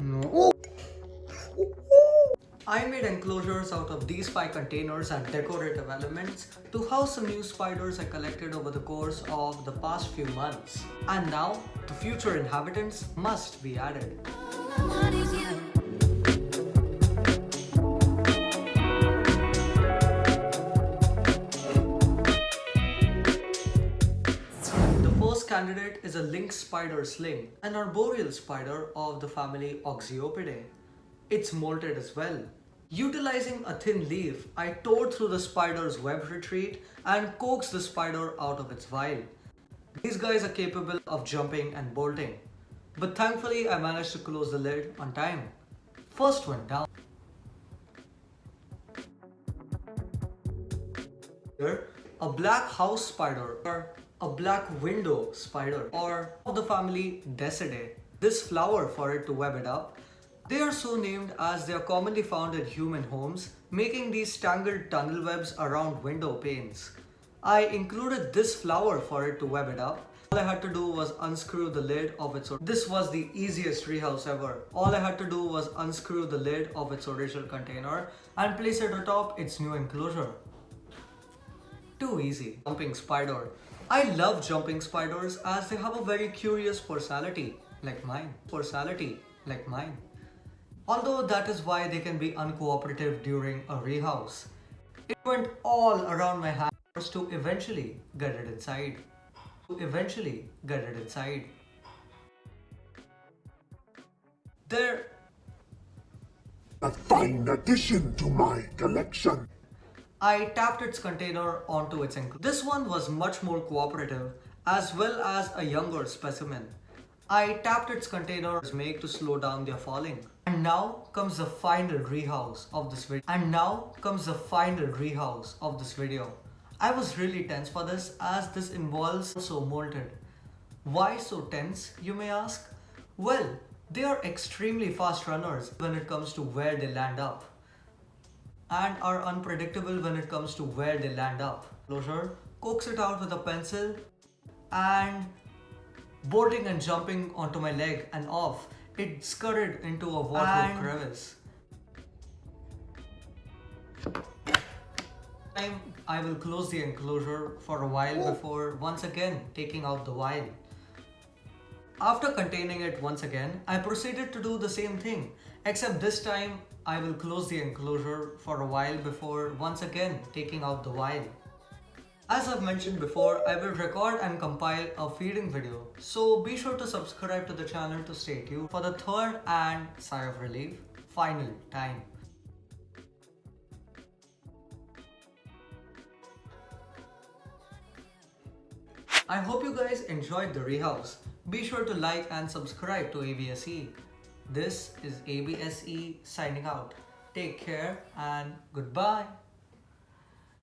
No. I made enclosures out of these five containers and decorative elements to house some new spiders I collected over the course of the past few months. And now, the future inhabitants must be added. First candidate is a lynx spider sling, an arboreal spider of the family Oxyopidae. It's molted as well. Utilizing a thin leaf, I tore through the spider's web retreat and coaxed the spider out of its vial. These guys are capable of jumping and bolting. But thankfully I managed to close the lid on time. First one down. Here, a black house spider a black window spider or of the family Desidae. This flower for it to web it up they are so named as they are commonly found in human homes, making these tangled tunnel webs around window panes. I included this flower for it to web it up. All I had to do was unscrew the lid of its This was the easiest treehouse ever. All I had to do was unscrew the lid of its original container and place it atop its new enclosure. Too easy. Jumping spider. I love jumping spiders as they have a very curious personality, like mine. Personality, like mine. Although that is why they can be uncooperative during a rehouse. It went all around my hands to eventually get it inside. To eventually get it inside. There... A fine addition to my collection. I tapped its container onto its ankle. This one was much more cooperative as well as a younger specimen. I tapped its containers make to slow down their falling. And now comes the final rehouse of this video. And now comes the final rehouse of this video. I was really tense for this as this involves so molted. Why so tense, you may ask? Well, they are extremely fast runners when it comes to where they land up and are unpredictable when it comes to where they land up. Closure, coax it out with a pencil and boarding and jumping onto my leg and off. It scurried into a waterproof crevice. Time I will close the enclosure for a while before once again taking out the vial. After containing it once again, I proceeded to do the same thing, except this time I will close the enclosure for a while before once again taking out the vial. As I've mentioned before, I will record and compile a feeding video, so be sure to subscribe to the channel to stay tuned for the third and sigh of relief, final time. I hope you guys enjoyed the rehouse. Be sure to like and subscribe to ABSE. This is ABSE signing out. Take care and goodbye.